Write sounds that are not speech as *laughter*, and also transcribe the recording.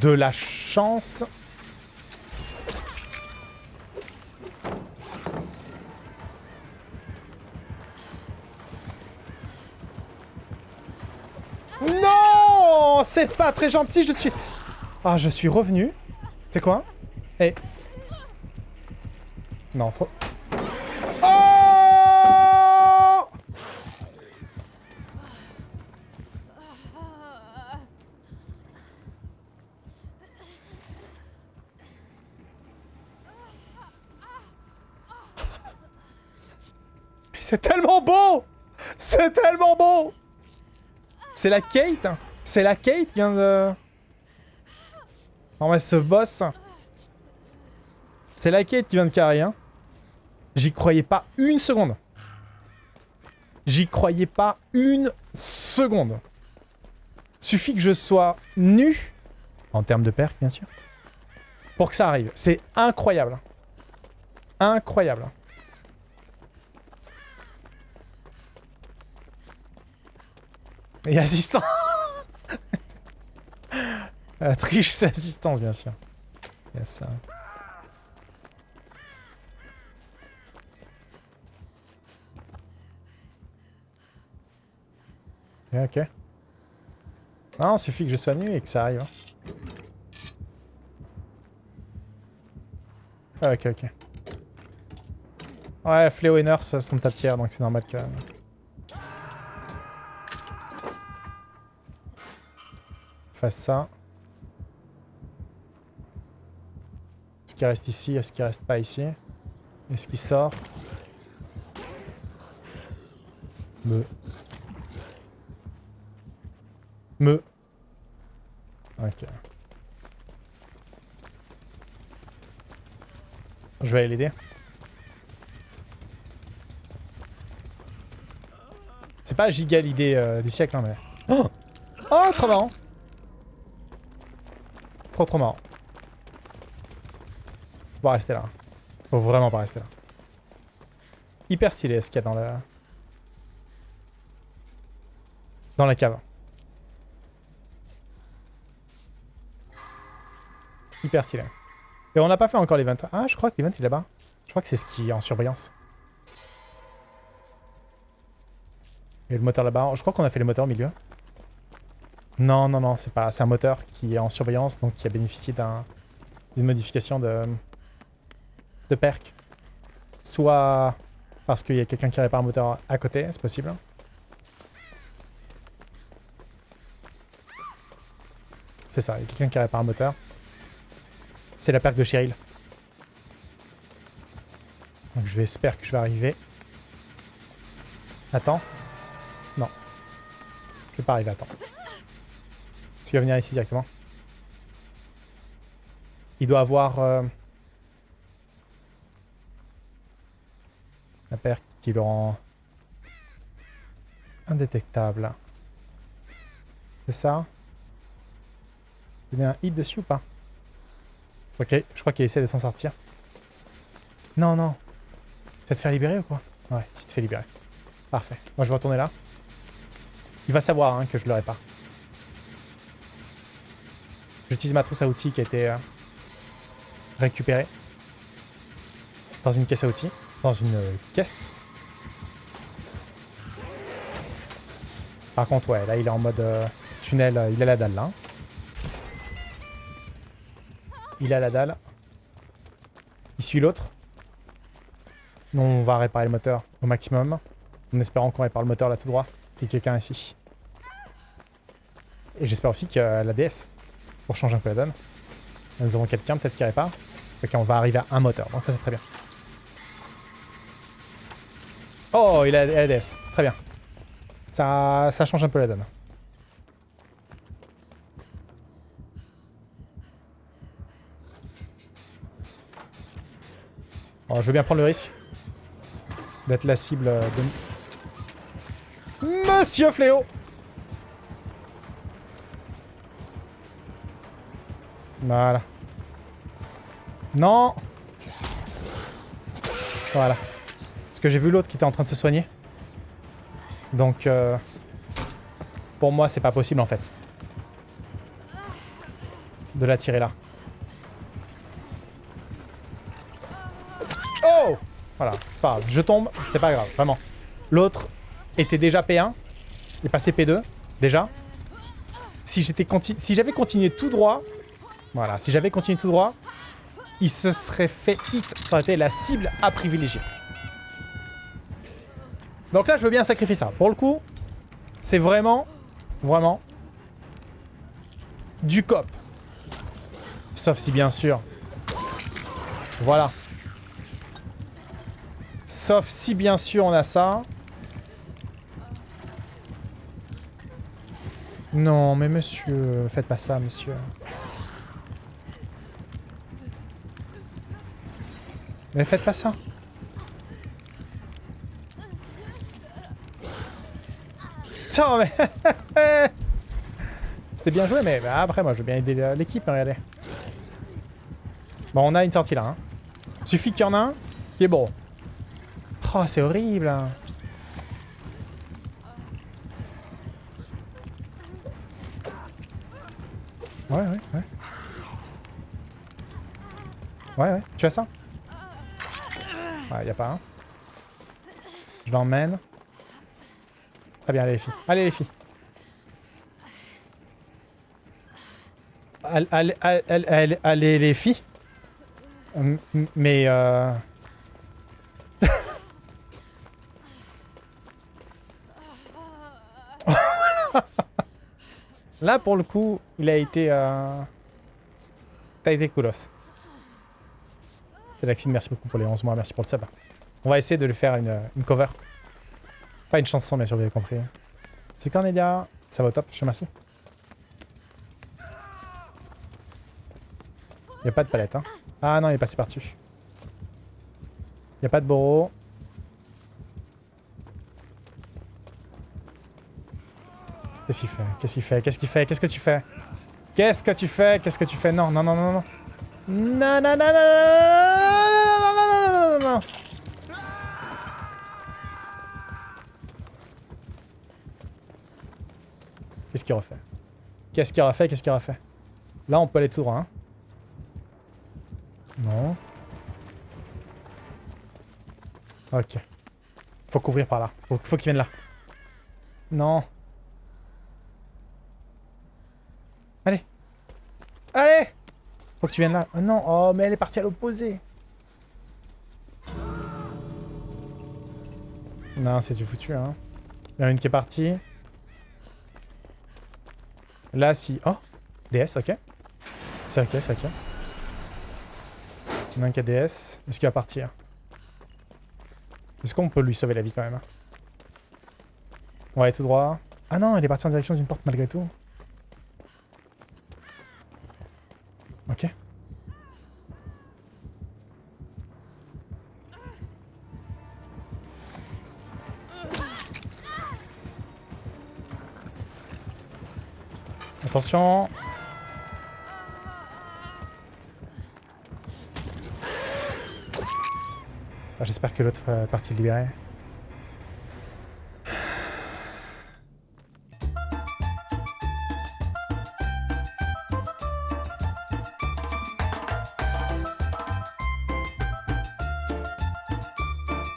De la chance. Non C'est pas très gentil, je suis... Ah, je suis revenu. C'est quoi? Eh. Non. C'est tellement beau C'est tellement beau C'est la Kate C'est la Kate qui vient de... Non mais ce boss... C'est la Kate qui vient de carrer, hein. J'y croyais pas une seconde. J'y croyais pas une seconde. Suffit que je sois nu, en termes de perk bien sûr, pour que ça arrive. C'est incroyable. Incroyable. Et assistant *laughs* La triche, c'est assistance, bien sûr. Il y a ça. Ok. Non, suffit que je sois nu et que ça arrive. Hein. Ah, ok, ok. Ouais, Fléau et Nurse sont ta tiers, donc c'est normal que... Ça. Est-ce qu'il reste ici? Est-ce qu'il reste pas ici? Est-ce qu'il sort? Me. Me. Ok. Je vais aller l'aider. C'est pas giga l'idée euh, du siècle, hein, mais... Oh, oh trop marrant Trop trop marrant. Faut pas rester là. Faut vraiment pas rester là. Hyper stylé ce qu'il y a dans la... Dans la cave. Hyper stylé. Et on n'a pas fait encore l'event. Ah, je crois que l'event est là-bas. Je crois que c'est ce qui est en surbrillance. Et le moteur là-bas. Je crois qu'on a fait le moteur au milieu. Non, non, non, c'est pas. C'est un moteur qui est en surveillance, donc qui a bénéficié d'une modification de, de perk. Soit parce qu'il y a quelqu'un qui répare un moteur à côté, c'est possible. C'est ça, il y a quelqu'un qui répare un moteur. C'est la perk de Cheryl. Donc je vais espérer que je vais arriver. Attends. Non. Je vais pas arriver à temps. Parce qu'il va venir ici directement. Il doit avoir... Euh, la perque qui le rend... Indétectable. C'est ça? Il a un hit dessus ou pas? Ok, je crois qu'il essaie de s'en sortir. Non, non. Tu vas te faire libérer ou quoi? Ouais, tu te fais libérer. Parfait. Moi, je vais retourner là. Il va savoir hein, que je le répare. J'utilise ma trousse à outils qui a été euh, récupérée dans une caisse à outils, dans une euh, caisse. Par contre, ouais, là il est en mode euh, tunnel, il a la dalle là. Il a la dalle. Il suit l'autre. Nous, on va réparer le moteur au maximum. En espérant qu'on répare le moteur là tout droit. Il y a quelqu'un ici. Et j'espère aussi que la DS pour changer un peu la donne. Nous aurons quelqu'un peut-être qui répare. Ok, on va arriver à un moteur, donc ça c'est très bien. Oh, il a LDS. Très bien. Ça, ça change un peu la donne. je veux bien prendre le risque d'être la cible de... Monsieur Fléau Voilà. Non Voilà. Parce que j'ai vu l'autre qui était en train de se soigner. Donc, euh, pour moi, c'est pas possible en fait. De la tirer là. Oh Voilà, pas. Je tombe, c'est pas grave, vraiment. L'autre était déjà P1. Il est passé P2, déjà. Si j'étais si j'avais continué tout droit, voilà, si j'avais continué tout droit, il se serait fait hit. Ça aurait été la cible à privilégier. Donc là, je veux bien sacrifier ça. Pour le coup, c'est vraiment, vraiment du cop. Sauf si, bien sûr... Voilà. Sauf si, bien sûr, on a ça. Non, mais monsieur, faites pas ça, monsieur. Mais faites pas ça. Tiens, mais... *laughs* C'est bien joué, mais bah, après, moi, je veux bien aider l'équipe, hein, regardez. Bon, on a une sortie là. Hein. Suffit qu'il y en a un qui est bon. Oh, c'est horrible. Hein. Ouais, ouais, ouais. Ouais, ouais. Tu as ça? Ouais, y a pas un. Je l'emmène. Très bien, allez les filles. Allez les filles. Allez, allez, les filles. Mais euh... *laughs* Là, pour le coup, il a été... Euh... T'as été coolos. Félaxine, merci beaucoup pour les 11 mois, merci pour le sub. On va essayer de lui faire une, cover. Pas une chanson, bien sûr, vous avez compris. C'est Cornelia, ça va au top, je te remercie. Il a pas de palette, hein. Ah non, il est passé par-dessus. Il a pas de Boro. Qu'est-ce qu'il fait Qu'est-ce qu'il fait Qu'est-ce qu'il fait Qu'est-ce que tu fais Qu'est-ce que tu fais Qu'est-ce que tu fais Non, non, non, non, non. Non, non, non, non, non, Qu'est-ce qu'il refait? Qu'est-ce qu'il refait? Qu'est-ce qu'il refait? Là, on peut aller tout droit, hein? Non. Ok. Faut couvrir par là. Faut, faut qu'il vienne là. Non. Allez. Allez Faut que tu viennes là. Oh non. Oh, mais elle est partie à l'opposé. Non, c'est du foutu, hein. Il y en a une qui est partie. Là, si... Oh DS, ok. C'est ok, c'est ok. Il y en a un qui a DS. Est-ce qu'il va partir? Est-ce qu'on peut lui sauver la vie quand même? Ouais, tout droit. Ah non, il est parti en direction d'une porte malgré tout. Ok. Attention ah, J'espère que l'autre euh, partie est libérée.